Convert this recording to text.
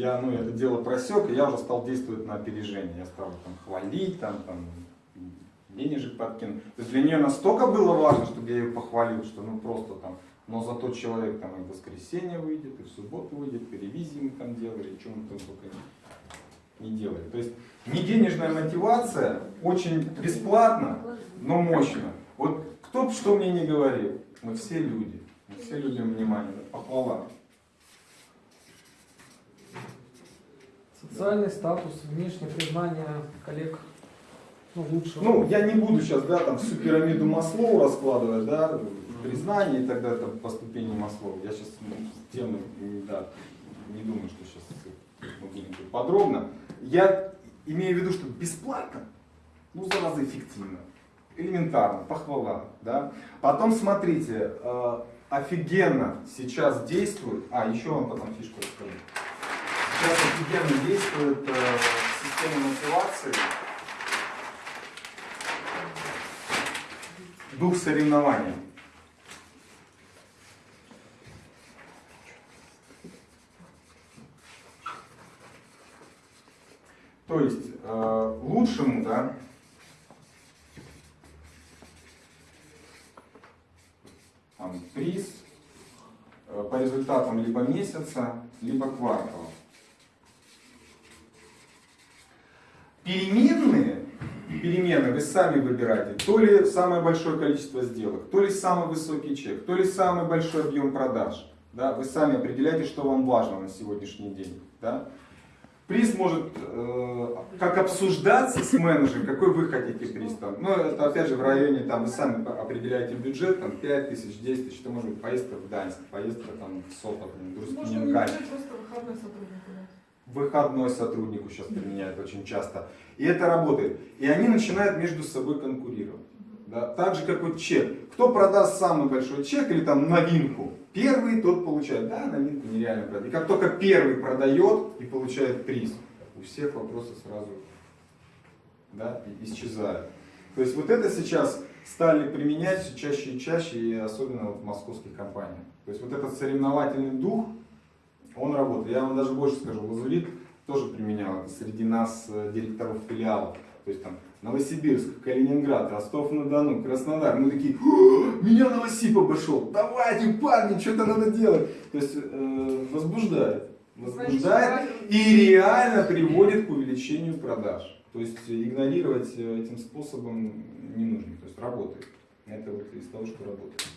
я ну, это дело просек, и я уже стал действовать на опережение. Я стал там хвалить, там, там, денежек подкинуть. То есть для нее настолько было важно, чтобы я ее похвалил, что ну просто там, но зато человек там и в воскресенье выйдет, и в субботу выйдет, и ревизии мы там делали, и что мы там только не, не делали. То есть не денежная мотивация, очень бесплатно, но мощно. Вот кто бы что мне не говорил, мы все люди, мы все любим внимание, похвала. Социальный статус, внешнее признание коллег ну, лучше. Ну, я не буду сейчас, да, там всю пирамиду Маслоу раскладывать, да, признание и так далее, там, по ступени Маслоу. Я сейчас ну, тему, да, не думаю, что сейчас мы будем подробно. Я имею в виду, что бесплатно, ну, зараза эффективно, элементарно, похвала, да. Потом, смотрите, э, офигенно сейчас действует, а, еще вам потом фишку расскажу. Офигенно действует э, система мотивации, дух соревнования. То есть э, лучшему, да, там, приз э, по результатам либо месяца, либо квартала. Переменные, перемены вы сами выбираете, то ли самое большое количество сделок, то ли самый высокий чек, то ли самый большой объем продаж. Да? Вы сами определяете, что вам важно на сегодняшний день. Да? Приз может э, как обсуждаться с менеджером, какой вы хотите приз. Там. Ну, это опять же в районе, там, вы сами определяете бюджет, там, 5 тысяч, 10 тысяч, это может быть поездка в Гданьск, поездка там, в Сопот, в Можно не просто выходной сотруднику дать. Выходной сотруднику сейчас применяют очень часто. И это работает. И они начинают между собой конкурировать. Да? Так же, как вот чек. Кто продаст самый большой чек или там новинку? Первый тот получает. Да, новинку нереально продать. И как только первый продает и получает приз, у всех вопросы сразу да, исчезают. То есть вот это сейчас стали применять все чаще и чаще, и особенно вот в московских компаниях. То есть вот этот соревновательный дух, он работает. Я вам даже больше скажу, Лазурит тоже применял это среди нас, э, директоров филиалов. То есть там Новосибирск, Калининград, Ростов-на-Дону, Краснодар. Мы такие, «О, меня Новосиб обошел, давайте, парни, что-то надо делать. То есть э, возбуждает. Возбуждает и реально приводит к увеличению продаж. То есть игнорировать э, этим способом не нужно. То есть работает. Это вот из того, что работает.